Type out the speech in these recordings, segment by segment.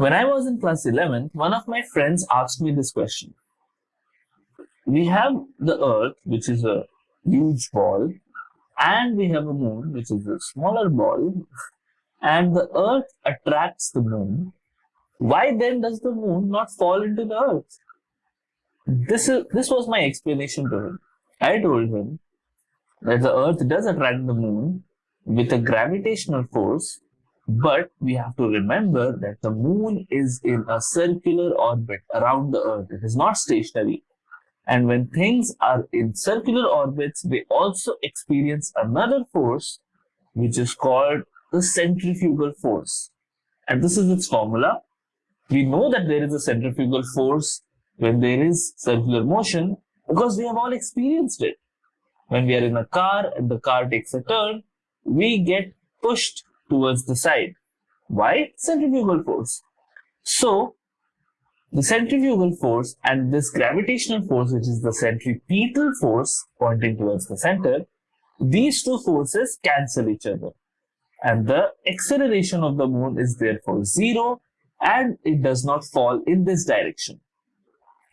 When I was in class 11, one of my friends asked me this question. We have the earth, which is a huge ball, and we have a moon, which is a smaller ball, and the earth attracts the moon. Why then does the moon not fall into the earth? This is this was my explanation to him. I told him that the earth does attract the moon with a gravitational force but we have to remember that the moon is in a circular orbit around the earth. It is not stationary. And when things are in circular orbits, they also experience another force, which is called the centrifugal force. And this is its formula. We know that there is a centrifugal force when there is circular motion because we have all experienced it. When we are in a car and the car takes a turn, we get pushed towards the side. Why? Centrifugal force. So, the centrifugal force and this gravitational force, which is the centripetal force pointing towards the center, these two forces cancel each other. And the acceleration of the moon is therefore zero and it does not fall in this direction.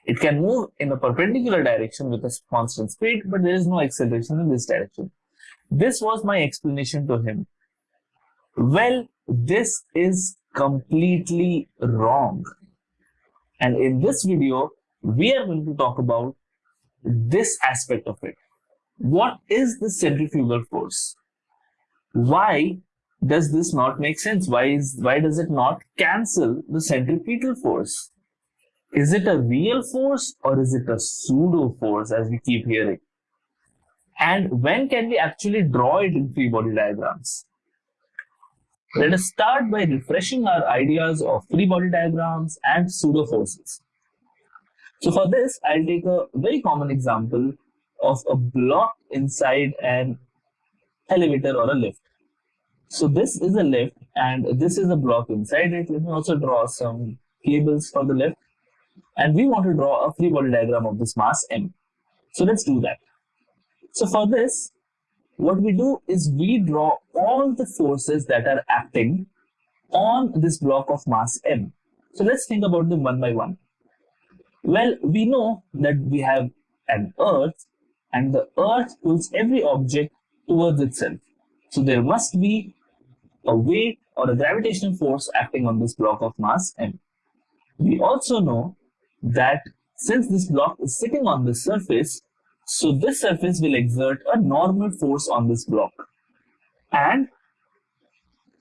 It can move in a perpendicular direction with a constant speed, but there is no acceleration in this direction. This was my explanation to him. Well, this is completely wrong. And in this video, we are going to talk about this aspect of it. What is the centrifugal force? Why does this not make sense? Why is why does it not cancel the centripetal force? Is it a real force or is it a pseudo force as we keep hearing? And when can we actually draw it in free body diagrams? Let us start by refreshing our ideas of free body diagrams and pseudo forces. So for this, I'll take a very common example of a block inside an elevator or a lift. So this is a lift and this is a block inside it. Let me also draw some cables for the lift. And we want to draw a free body diagram of this mass m. So let's do that. So for this, what we do is we draw all the forces that are acting on this block of mass m. So let's think about them one by one. Well, we know that we have an earth and the earth pulls every object towards itself. So there must be a weight or a gravitational force acting on this block of mass m. We also know that since this block is sitting on the surface, so this surface will exert a normal force on this block. And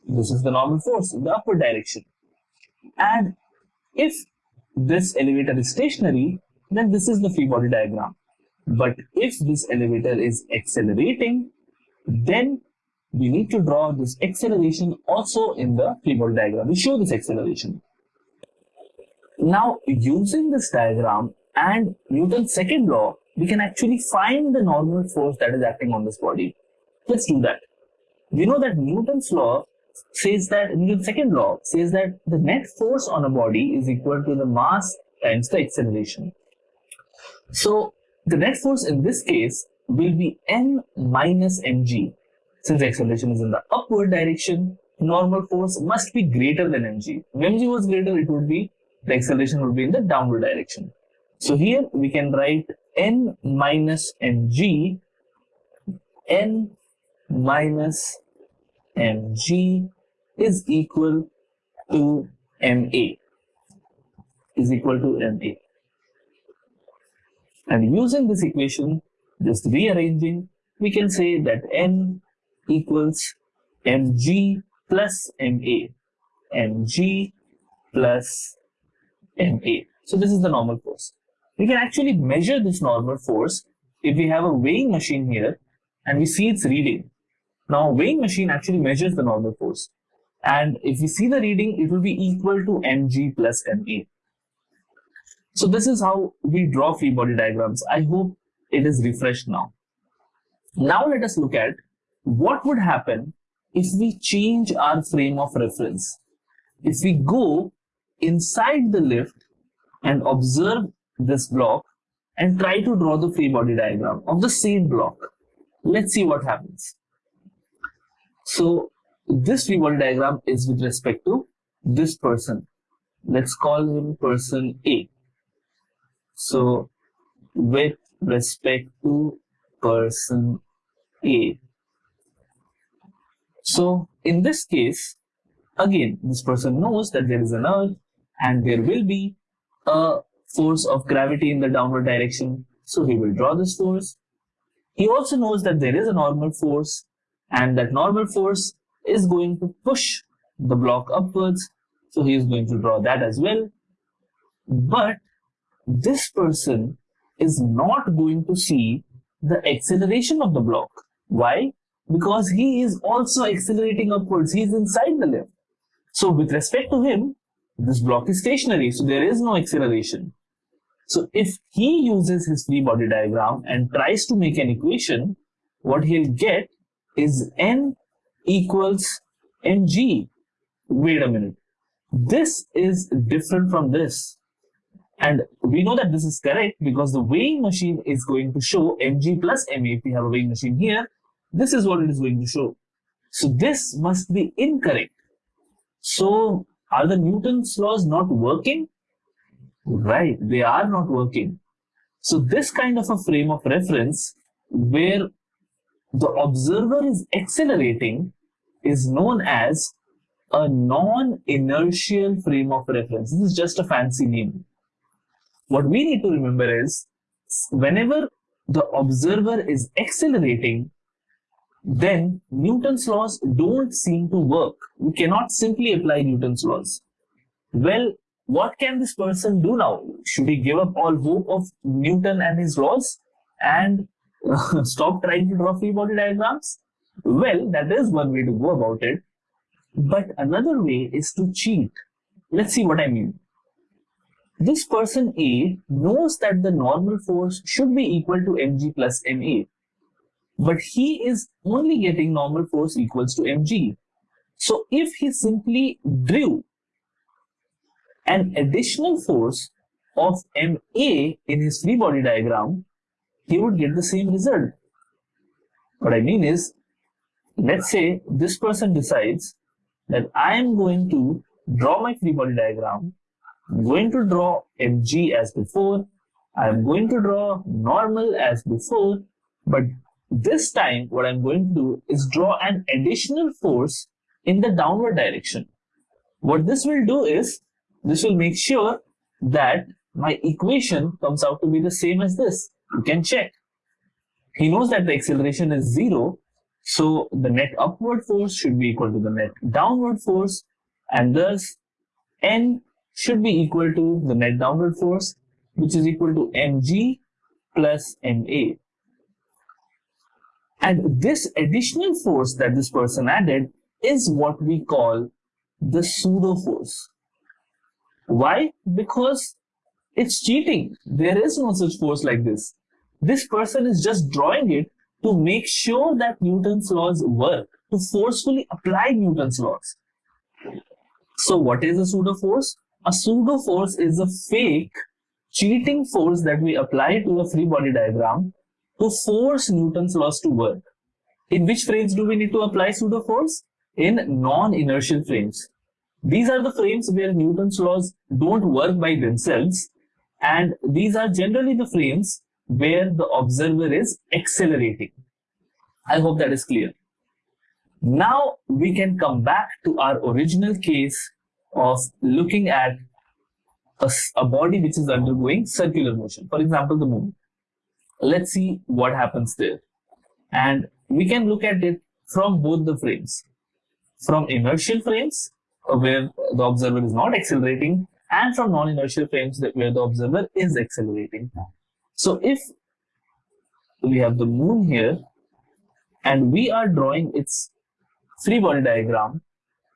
this is the normal force in the upward direction. And if this elevator is stationary, then this is the free body diagram. But if this elevator is accelerating, then we need to draw this acceleration also in the free body diagram. We show this acceleration. Now, using this diagram and Newton's second law, we can actually find the normal force that is acting on this body. Let's do that. We know that Newton's law says that, Newton's second law says that the net force on a body is equal to the mass times the acceleration. So the net force in this case will be m minus mg. Since acceleration is in the upward direction, normal force must be greater than mg. If mg was greater, it would be, the acceleration would be in the downward direction. So here we can write n minus mg, n minus mg is equal to ma, is equal to ma. And using this equation, just rearranging, we can say that n equals mg plus ma, mg plus ma. So this is the normal force. We can actually measure this normal force if we have a weighing machine here and we see its reading. Now, weighing machine actually measures the normal force. And if we see the reading, it will be equal to mg plus ma. So this is how we draw free body diagrams. I hope it is refreshed now. Now let us look at what would happen if we change our frame of reference. If we go inside the lift and observe this block and try to draw the free body diagram of the same block. Let's see what happens. So this free body diagram is with respect to this person. let's call him person A. So with respect to person A. So in this case, again, this person knows that there is an earth and there will be a force of hmm. gravity in the downward direction. So he will draw this force. He also knows that there is a normal force and that normal force is going to push the block upwards. So he is going to draw that as well. But this person is not going to see the acceleration of the block. Why? Because he is also accelerating upwards. He is inside the lift. So with respect to him, this block is stationary. So there is no acceleration. So if he uses his free body diagram and tries to make an equation, what he'll get is n equals mg. Wait a minute. This is different from this. And we know that this is correct because the weighing machine is going to show mg plus ma. If we have a weighing machine here, this is what it is going to show. So this must be incorrect. So are the Newton's laws not working? Right, they are not working. So this kind of a frame of reference where the observer is accelerating is known as a non-inertial frame of reference. This is just a fancy name. What we need to remember is whenever the observer is accelerating, then Newton's laws don't seem to work. We cannot simply apply Newton's laws. Well, what can this person do now? Should he give up all hope of Newton and his laws and uh, stop trying to draw free body diagrams? Well, that is one way to go about it. But another way is to cheat. Let's see what I mean. This person A knows that the normal force should be equal to mg plus ma. But he is only getting normal force equals to mg. So if he simply drew an additional force of ma in his free body diagram, he would get the same result. What I mean is, let's say this person decides that I am going to draw my free body diagram I'm going to draw mg as before. I'm going to draw normal as before. But this time, what I'm going to do is draw an additional force in the downward direction. What this will do is, this will make sure that my equation comes out to be the same as this. You can check. He knows that the acceleration is zero, so the net upward force should be equal to the net downward force, and thus n should be equal to the net downward force, which is equal to mg plus ma. And this additional force that this person added is what we call the pseudo force. Why? Because it's cheating. There is no such force like this. This person is just drawing it to make sure that Newton's laws work, to forcefully apply Newton's laws. So what is a pseudo force? A pseudo force is a fake cheating force that we apply to a free body diagram to force Newton's laws to work. In which frames do we need to apply pseudo force? In non-inertial frames. These are the frames where Newton's laws don't work by themselves and these are generally the frames where the observer is accelerating. I hope that is clear. Now we can come back to our original case of looking at a, a body which is undergoing circular motion. For example, the moon. Let's see what happens there. And we can look at it from both the frames. From inertial frames, where the observer is not accelerating, and from non-inertial frames that where the observer is accelerating. So if we have the moon here, and we are drawing its free body diagram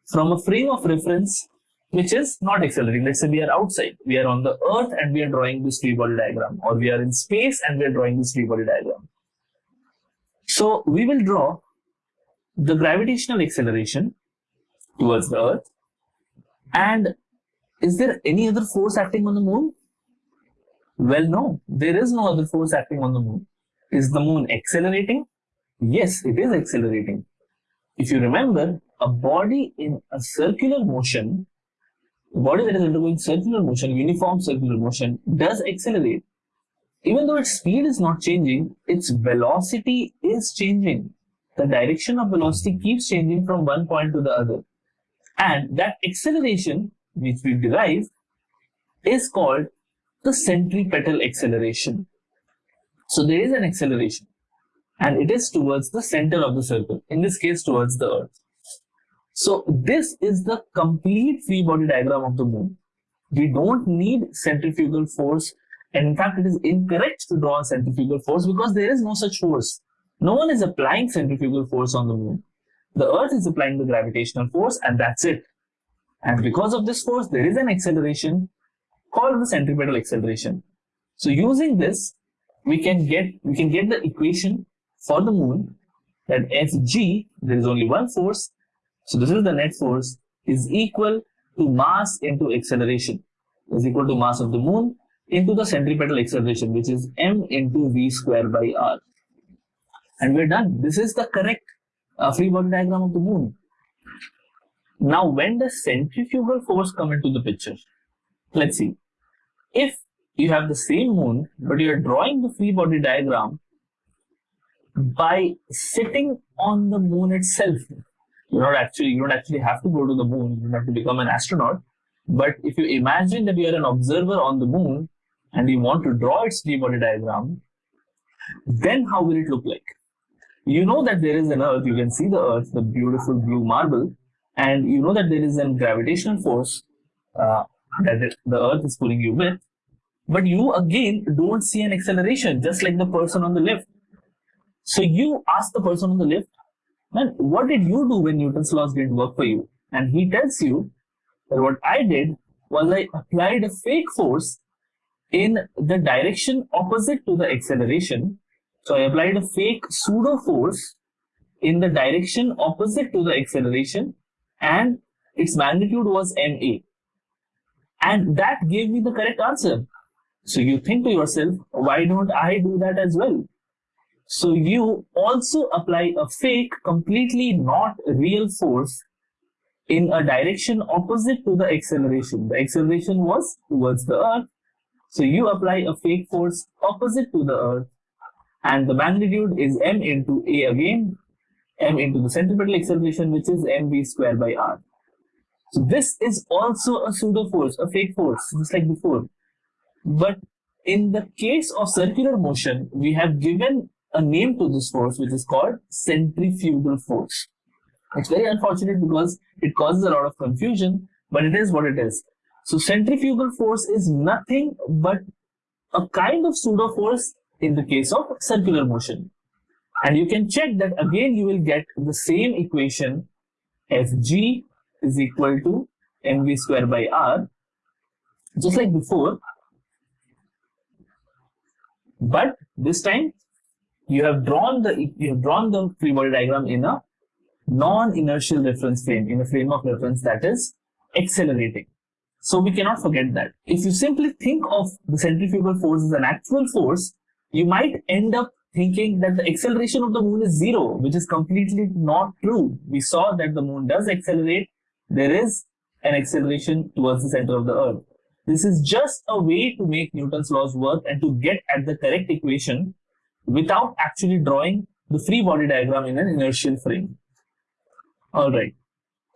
from a frame of reference which is not accelerating. Let's say we are outside, we are on the earth and we are drawing this free body diagram, or we are in space and we are drawing this free body diagram. So we will draw the gravitational acceleration towards the earth. And is there any other force acting on the moon? Well, no, there is no other force acting on the moon. Is the moon accelerating? Yes, it is accelerating. If you remember, a body in a circular motion body that is undergoing circular motion, uniform circular motion, does accelerate. Even though its speed is not changing, its velocity is changing. The direction of velocity keeps changing from one point to the other. And that acceleration, which we derive, is called the centripetal acceleration. So there is an acceleration and it is towards the center of the circle, in this case towards the earth. So this is the complete free body diagram of the moon. We don't need centrifugal force and in fact it is incorrect to draw a centrifugal force because there is no such force. No one is applying centrifugal force on the moon. The earth is applying the gravitational force and that's it. And because of this force, there is an acceleration called the centripetal acceleration. So using this, we can get we can get the equation for the moon that Fg, there is only one force, so this is the net force, is equal to mass into acceleration, is equal to mass of the moon into the centripetal acceleration, which is m into v square by r. And we're done. This is the correct uh, free body diagram of the moon. Now, when does centrifugal force come into the picture? Let's see. If you have the same moon, but you are drawing the free body diagram by sitting on the moon itself. You're not actually, you don't actually have to go to the moon, you don't have to become an astronaut. But if you imagine that you are an observer on the moon and you want to draw its free body diagram, then how will it look like? You know that there is an earth, you can see the earth, the beautiful blue marble, and you know that there is a gravitational force uh, that the earth is pulling you with, but you again don't see an acceleration, just like the person on the left. So you ask the person on the left, man, what did you do when Newton's laws didn't work for you? And he tells you that what I did was I applied a fake force in the direction opposite to the acceleration. So I applied a fake pseudo force in the direction opposite to the acceleration and its magnitude was ma. And that gave me the correct answer. So you think to yourself, why don't I do that as well? So you also apply a fake, completely not real force in a direction opposite to the acceleration. The acceleration was towards the earth. So you apply a fake force opposite to the earth and the magnitude is m into a again, m into the centripetal acceleration which is mv square by r. So this is also a pseudo force, a fake force, just like before. But in the case of circular motion, we have given a name to this force which is called centrifugal force. It's very unfortunate because it causes a lot of confusion, but it is what it is. So centrifugal force is nothing but a kind of pseudo force in the case of circular motion. And you can check that again you will get the same equation Fg is equal to mv square by r just like before. But this time you have drawn the you have drawn the free body diagram in a non-inertial reference frame in a frame of reference that is accelerating. So we cannot forget that. If you simply think of the centrifugal force as an actual force you might end up thinking that the acceleration of the moon is zero which is completely not true we saw that the moon does accelerate there is an acceleration towards the center of the earth. This is just a way to make Newton's laws work and to get at the correct equation without actually drawing the free body diagram in an inertial frame. Alright,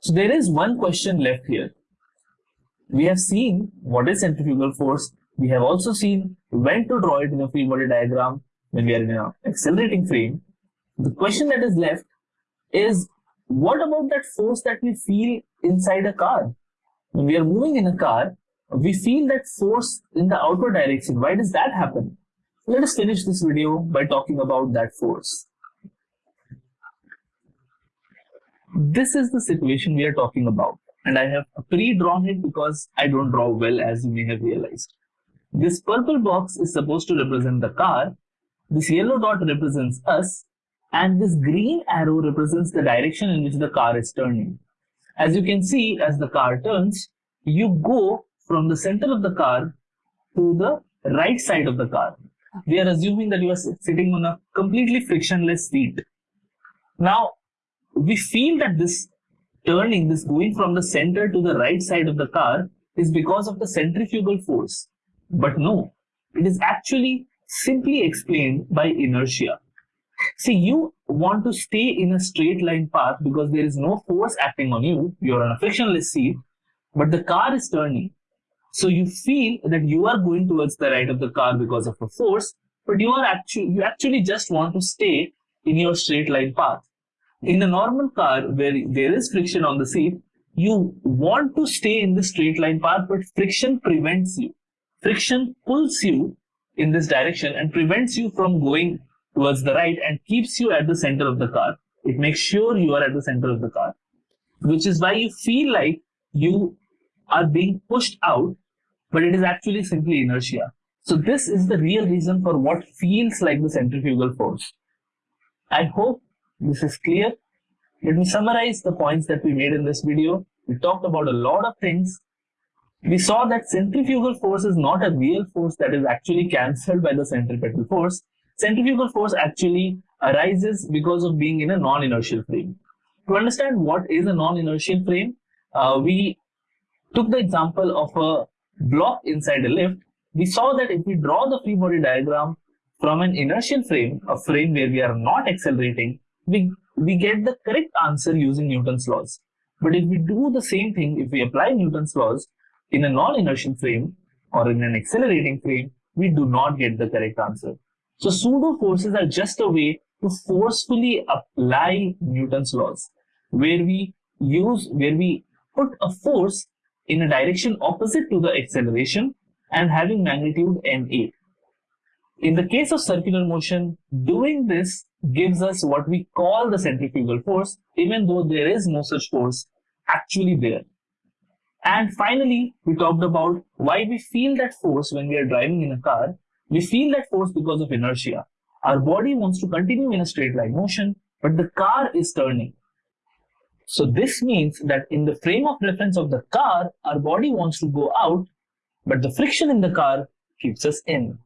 so there is one question left here. We have seen what is centrifugal force. We have also seen when to draw it in a free body diagram when we are in an accelerating frame. The question that is left is what about that force that we feel inside a car? When we are moving in a car, we feel that force in the outward direction. Why does that happen? Let us finish this video by talking about that force. This is the situation we are talking about and I have pre-drawn it because I don't draw well as you may have realized. This purple box is supposed to represent the car, this yellow dot represents us and this green arrow represents the direction in which the car is turning. As you can see, as the car turns, you go from the center of the car to the right side of the car. We are assuming that you are sitting on a completely frictionless seat. Now, we feel that this turning, this going from the center to the right side of the car is because of the centrifugal force. But no, it is actually simply explained by inertia. See, you want to stay in a straight line path because there is no force acting on you. You're on a frictionless seat, but the car is turning. So you feel that you are going towards the right of the car because of a force, but you are actually you actually just want to stay in your straight line path. In a normal car where there is friction on the seat, you want to stay in the straight line path, but friction prevents you. Friction pulls you in this direction and prevents you from going towards the right and keeps you at the center of the car. It makes sure you are at the center of the car, which is why you feel like you are being pushed out, but it is actually simply inertia. So this is the real reason for what feels like the centrifugal force. I hope this is clear. Let me summarize the points that we made in this video. We talked about a lot of things. We saw that centrifugal force is not a real force that is actually cancelled by the centripetal force. Centrifugal force actually arises because of being in a non-inertial frame. To understand what is a non-inertial frame, uh, we took the example of a block inside a lift. We saw that if we draw the free body diagram from an inertial frame, a frame where we are not accelerating, we, we get the correct answer using Newton's laws. But if we do the same thing, if we apply Newton's laws in a non-inertial frame or in an accelerating frame, we do not get the correct answer. So pseudo forces are just a way to forcefully apply Newton's laws, where we use, where we put a force in a direction opposite to the acceleration and having magnitude ma. In the case of circular motion, doing this gives us what we call the centrifugal force, even though there is no such force actually there. And finally, we talked about why we feel that force when we are driving in a car we feel that force because of inertia. Our body wants to continue in a straight line motion, but the car is turning. So this means that in the frame of reference of the car, our body wants to go out, but the friction in the car keeps us in.